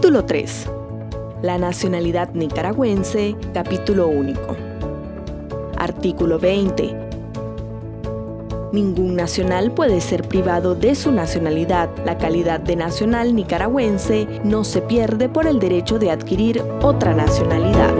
Capítulo 3. La nacionalidad nicaragüense, capítulo único. Artículo 20. Ningún nacional puede ser privado de su nacionalidad. La calidad de nacional nicaragüense no se pierde por el derecho de adquirir otra nacionalidad.